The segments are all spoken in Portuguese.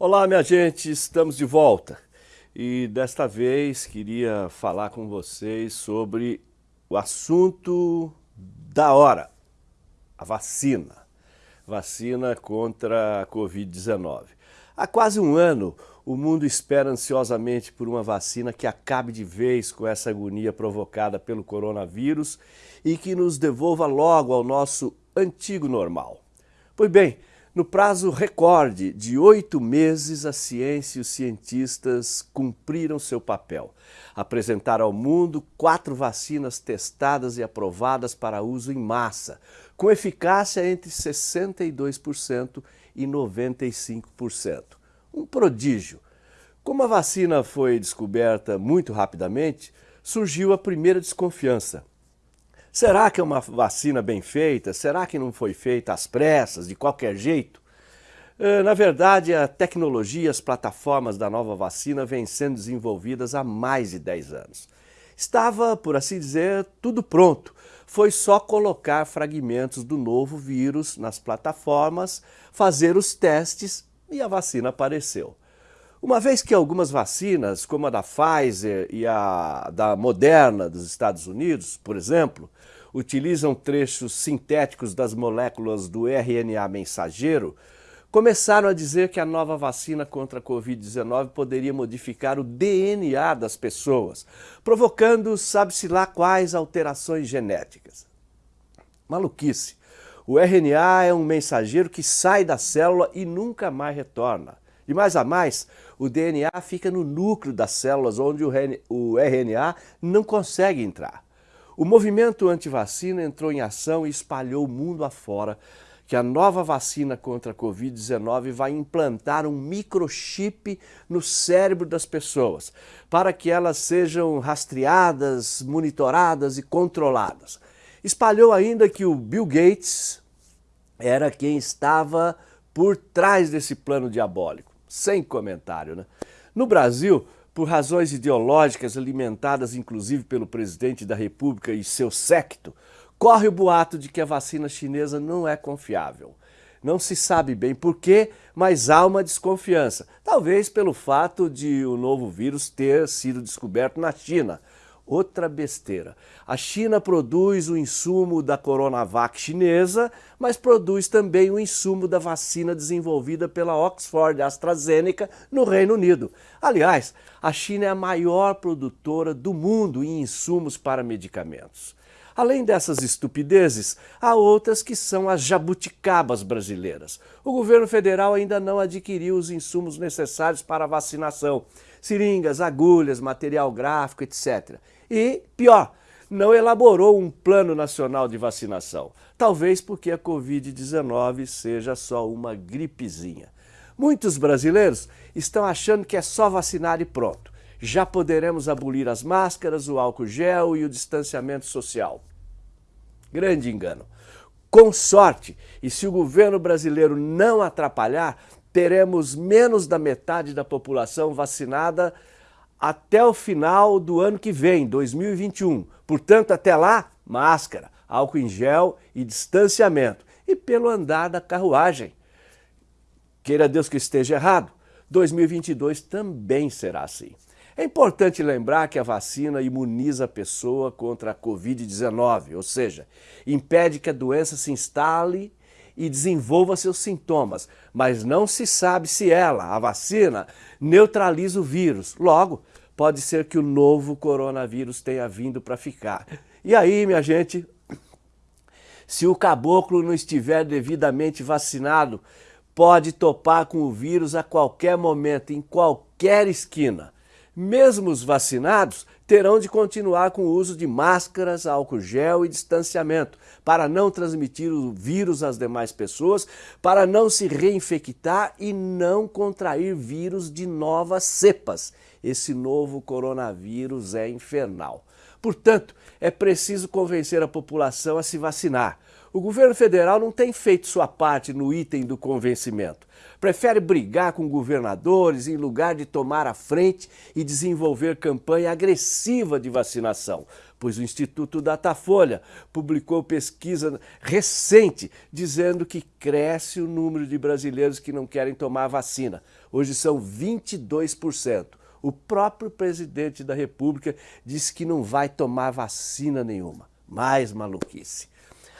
Olá, minha gente, estamos de volta e desta vez queria falar com vocês sobre o assunto da hora, a vacina, vacina contra a Covid-19. Há quase um ano, o mundo espera ansiosamente por uma vacina que acabe de vez com essa agonia provocada pelo coronavírus e que nos devolva logo ao nosso antigo normal. Pois bem, no prazo recorde de oito meses, a ciência e os cientistas cumpriram seu papel. Apresentaram ao mundo quatro vacinas testadas e aprovadas para uso em massa, com eficácia entre 62% e 95%. Um prodígio. Como a vacina foi descoberta muito rapidamente, surgiu a primeira desconfiança. Será que é uma vacina bem feita? Será que não foi feita às pressas, de qualquer jeito? Eh, na verdade, a tecnologia as plataformas da nova vacina vêm sendo desenvolvidas há mais de 10 anos. Estava, por assim dizer, tudo pronto. Foi só colocar fragmentos do novo vírus nas plataformas, fazer os testes e a vacina apareceu. Uma vez que algumas vacinas, como a da Pfizer e a da Moderna dos Estados Unidos, por exemplo, utilizam trechos sintéticos das moléculas do RNA mensageiro, começaram a dizer que a nova vacina contra a Covid-19 poderia modificar o DNA das pessoas, provocando sabe-se lá quais alterações genéticas. Maluquice. O RNA é um mensageiro que sai da célula e nunca mais retorna. E mais a mais, o DNA fica no núcleo das células onde o RNA não consegue entrar. O movimento anti-vacina entrou em ação e espalhou o mundo afora que a nova vacina contra a Covid-19 vai implantar um microchip no cérebro das pessoas, para que elas sejam rastreadas, monitoradas e controladas. Espalhou ainda que o Bill Gates era quem estava por trás desse plano diabólico sem comentário. Né? No Brasil, por razões ideológicas alimentadas inclusive pelo presidente da República e seu séquito, corre o boato de que a vacina chinesa não é confiável. Não se sabe bem por quê, mas há uma desconfiança. Talvez pelo fato de o novo vírus ter sido descoberto na China, Outra besteira. A China produz o insumo da Coronavac chinesa, mas produz também o insumo da vacina desenvolvida pela Oxford AstraZeneca no Reino Unido. Aliás, a China é a maior produtora do mundo em insumos para medicamentos. Além dessas estupidezes, há outras que são as jabuticabas brasileiras. O governo federal ainda não adquiriu os insumos necessários para a vacinação, seringas, agulhas, material gráfico, etc. E, pior, não elaborou um plano nacional de vacinação. Talvez porque a Covid-19 seja só uma gripezinha. Muitos brasileiros estão achando que é só vacinar e pronto. Já poderemos abolir as máscaras, o álcool gel e o distanciamento social. Grande engano. Com sorte, e se o governo brasileiro não atrapalhar, teremos menos da metade da população vacinada até o final do ano que vem, 2021. Portanto, até lá, máscara, álcool em gel e distanciamento. E pelo andar da carruagem. Queira Deus que esteja errado, 2022 também será assim. É importante lembrar que a vacina imuniza a pessoa contra a Covid-19, ou seja, impede que a doença se instale e desenvolva seus sintomas, mas não se sabe se ela, a vacina, neutraliza o vírus. Logo, pode ser que o novo coronavírus tenha vindo para ficar. E aí, minha gente, se o caboclo não estiver devidamente vacinado, pode topar com o vírus a qualquer momento, em qualquer esquina. Mesmo os vacinados terão de continuar com o uso de máscaras, álcool gel e distanciamento para não transmitir o vírus às demais pessoas, para não se reinfectar e não contrair vírus de novas cepas. Esse novo coronavírus é infernal. Portanto, é preciso convencer a população a se vacinar. O governo federal não tem feito sua parte no item do convencimento. Prefere brigar com governadores em lugar de tomar a frente e desenvolver campanha agressiva de vacinação. pois o Instituto Datafolha publicou pesquisa recente dizendo que cresce o número de brasileiros que não querem tomar vacina. Hoje são 22%. O próprio presidente da República disse que não vai tomar vacina nenhuma. Mais maluquice.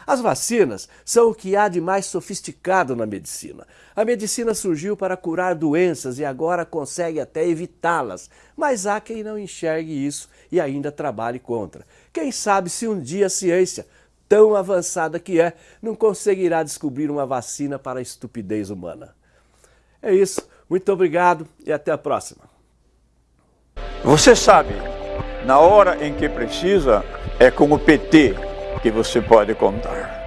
As vacinas são o que há de mais sofisticado na medicina. A medicina surgiu para curar doenças e agora consegue até evitá-las, mas há quem não enxergue isso e ainda trabalhe contra. Quem sabe se um dia a ciência, tão avançada que é, não conseguirá descobrir uma vacina para a estupidez humana. É isso, muito obrigado e até a próxima. Você sabe, na hora em que precisa, é com o PT que você pode contar.